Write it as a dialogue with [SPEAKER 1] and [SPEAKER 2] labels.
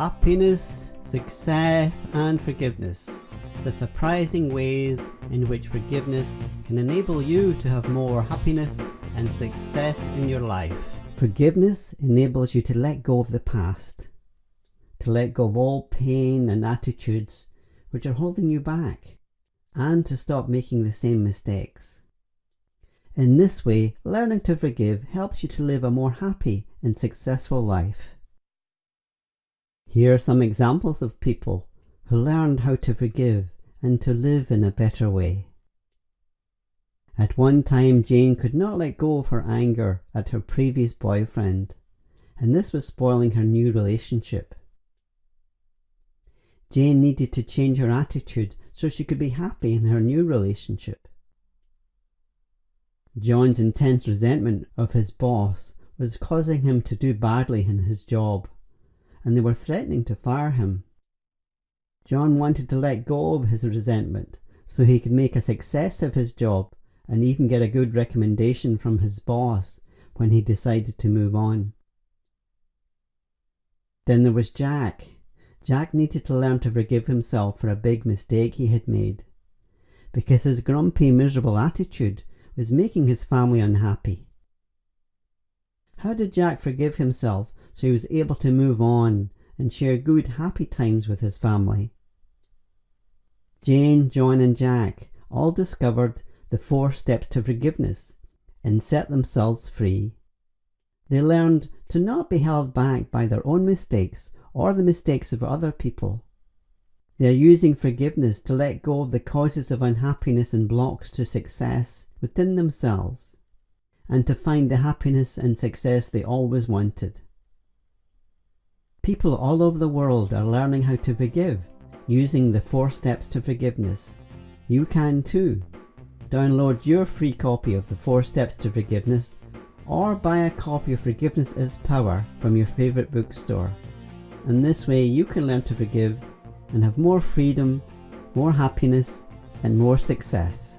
[SPEAKER 1] Happiness, success and forgiveness. The surprising ways in which forgiveness can enable you to have more happiness and success in your life. Forgiveness enables you to let go of the past, to let go of all pain and attitudes which are holding you back, and to stop making the same mistakes. In this way, learning to forgive helps you to live a more happy and successful life. Here are some examples of people who learned how to forgive and to live in a better way. At one time, Jane could not let go of her anger at her previous boyfriend, and this was spoiling her new relationship. Jane needed to change her attitude so she could be happy in her new relationship. John's intense resentment of his boss was causing him to do badly in his job and they were threatening to fire him. John wanted to let go of his resentment so he could make a success of his job and even get a good recommendation from his boss when he decided to move on. Then there was Jack. Jack needed to learn to forgive himself for a big mistake he had made because his grumpy, miserable attitude was making his family unhappy. How did Jack forgive himself so he was able to move on and share good, happy times with his family. Jane, John, and Jack all discovered the four steps to forgiveness and set themselves free. They learned to not be held back by their own mistakes or the mistakes of other people. They are using forgiveness to let go of the causes of unhappiness and blocks to success within themselves and to find the happiness and success they always wanted. People all over the world are learning how to forgive using the four steps to forgiveness. You can too. Download your free copy of the four steps to forgiveness or buy a copy of Forgiveness is Power from your favourite bookstore. And this way you can learn to forgive and have more freedom, more happiness and more success.